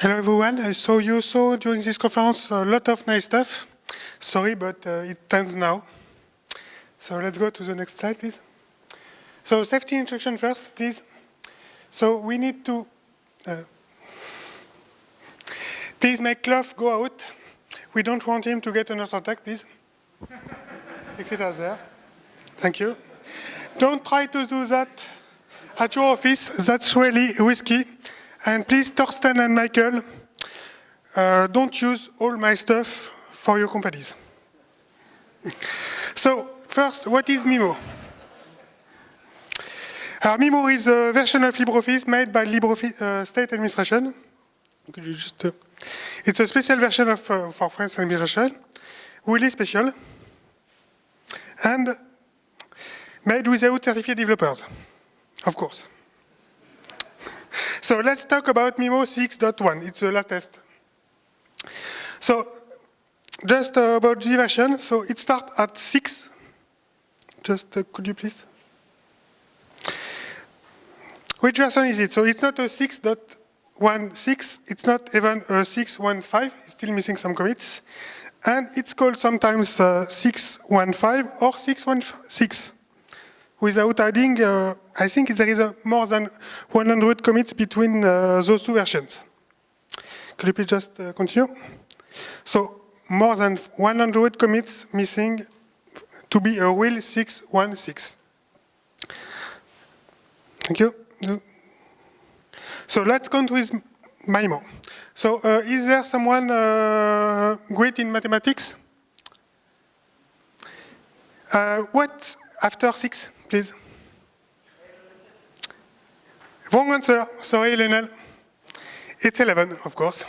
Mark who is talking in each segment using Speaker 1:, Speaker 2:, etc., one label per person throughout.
Speaker 1: Hello everyone. I saw you saw during this conference a lot of nice stuff. Sorry, but uh, it ends now. So let's go to the next slide, please. So safety instruction first, please. So we need to, uh, please make Cloph go out. We don't want him to get another attack, please. Exit us there. Thank you. Don't try to do that at your office. That's really risky. And please, Torsten and Michael, uh, don't use all my stuff for your companies. so first, what is Mimo? Uh, Mimo is a version of LibreOffice made by LibreOffice uh, State Administration. Could you just, uh, it's a special version of uh, for French administration, really special, and made without certified developers, of course. So let's talk about Mimo 6.1. It's the latest. So just uh, about the version. So it starts at 6. Just uh, could you please? Which version is it? So it's not a 6.16. It's not even a 6.15. It's still missing some commits. And it's called sometimes uh, 6.15 or 6.16 without adding, uh, I think there is more than 100 commits between uh, those two versions. Could you please just uh, continue? So more than 100 commits missing to be a real 616. Thank you. So let's go with MIMO. So uh, is there someone uh, great in mathematics? Uh, what after six? Please? Wrong answer. Sorry, Lionel. It's 11, of course.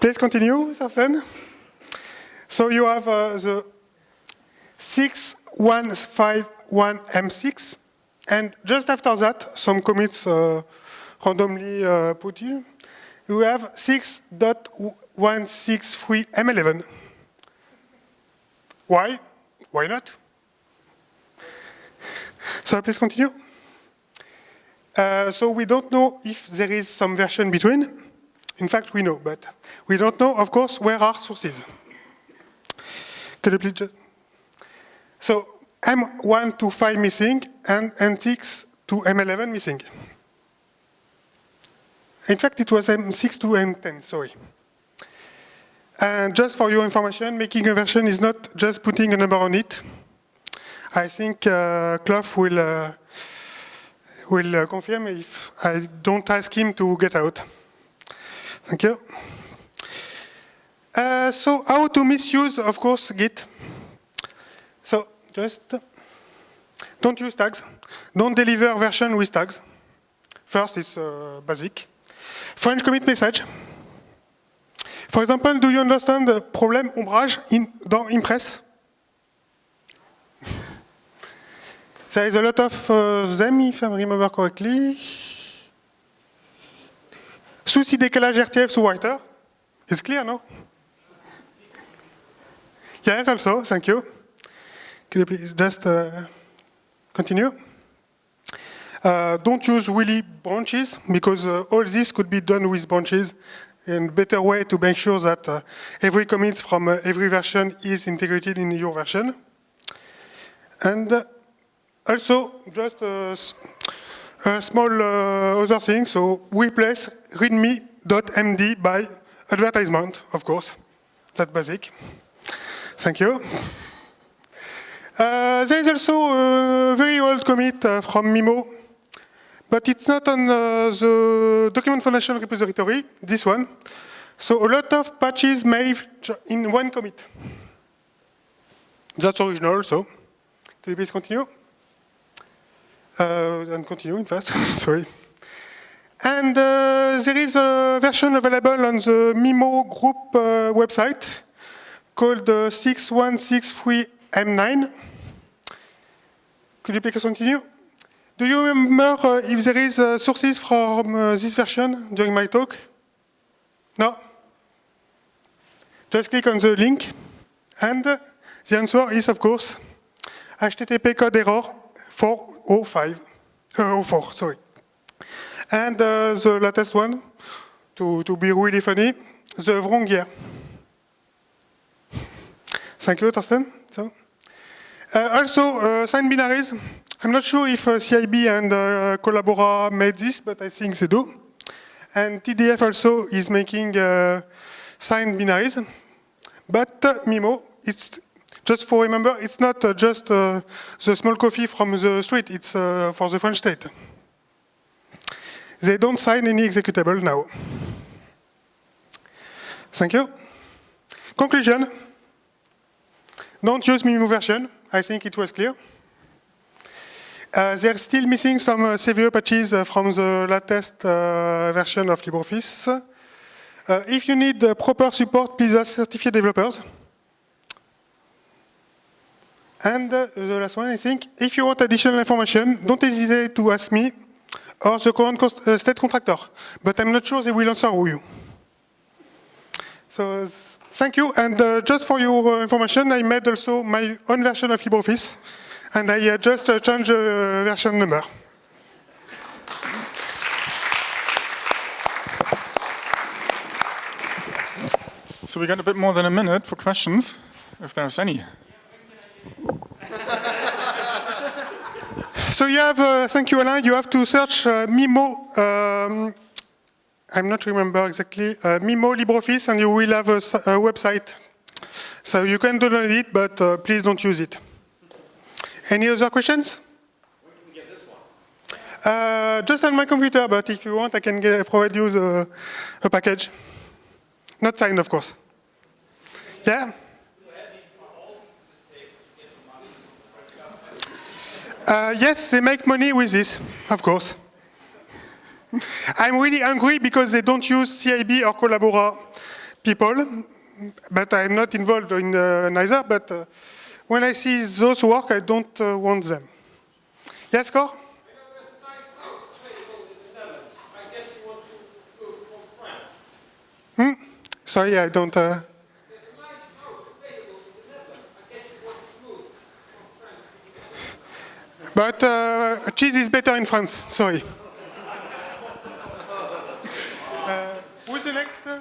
Speaker 1: please continue, Sarsen. So you have uh, the 6151M6, and just after that, some commits uh, randomly uh, put in. You have 6.163M11. Why? Why not? So please continue. Uh, so we don't know if there is some version between. In fact, we know, but we don't know, of course, where are sources. Could you please just... So M1 to 5 missing and M6 to M11 missing. In fact, it was M6 to M10, sorry. And just for your information, making a version is not just putting a number on it. I think uh, Cloph will uh, will uh, confirm if I don't ask him to get out. Thank you. Uh, so how to misuse, of course, Git. So just don't use tags. Don't deliver version with tags. First, it's uh, basic. French commit message. For example, do you understand the problem ombrage in, dans Impress? There is a lot of uh, them, if I remember correctly. Souci décalage RTF sous writer. It's clear, no? Yes, also, thank you. Could you please just uh, continue? Uh, don't use willy branches, because uh, all this could be done with branches, and better way to make sure that uh, every commit from uh, every version is integrated in your version. And also, just a, a small uh, other thing, so replace readme.md by advertisement, of course. That's basic. Thank you. Uh, there is also a very old commit uh, from Mimo, but it's not on uh, the document foundation repository, this one. So a lot of patches made in one commit. That's original, so. Please continue? Uh, and continue, in fact, sorry. And uh, there is a version available on the Mimo group uh, website called 6163M9. Could you please continue? Do you remember uh, if there is uh, sources from uh, this version during my talk? No? Just click on the link. And the answer is, of course, HTTP code error 405, uh, 04, sorry. And uh, the latest one, to, to be really funny, the wrong year. Thank you, Torsten. So, uh, also, uh, signed binaries. I'm not sure if uh, CIB and uh, Collabora made this, but I think they do. And TDF also is making signed binaries. But MIMO, it's just for remember, it's not uh, just uh, the small coffee from the street, it's uh, for the French state. They don't sign any executable now. Thank you. Conclusion. Don't use MIMO version. I think it was clear. Uh, they're still missing some uh, CVE patches uh, from the latest uh, version of LibreOffice. If you need proper support, please ask certified developers. And the last one, I think, if you want additional information, don't hesitate to ask me or the current state contractor. But I'm not sure they will answer you. So thank you. And uh, just for your information, I made also my own version of LibreOffice. And I uh, just uh, changed the version number.
Speaker 2: So we got a bit more than a minute for questions, if there's any.
Speaker 1: So you have, uh, thank you Alain, you have to search uh, Mimo, um, I'm not remember exactly, uh, Mimo LibreOffice and you will have a, a, website. So you can download it, but uh, please don't use it. Any other questions? Uh, just on my computer, but if you want, I can get, provide you the, a package. Not signed, of course. Yeah? Uh, yes, they make money with this, of course. I'm really angry because they don't use CIB or Collabora people, but I'm not involved in uh, neither, but uh, when I see those work, I don't uh, want them. Yes, Cor? Hmm? Sorry, I don't... Uh... But uh, cheese is better in France, sorry. uh, who's the next? Uh?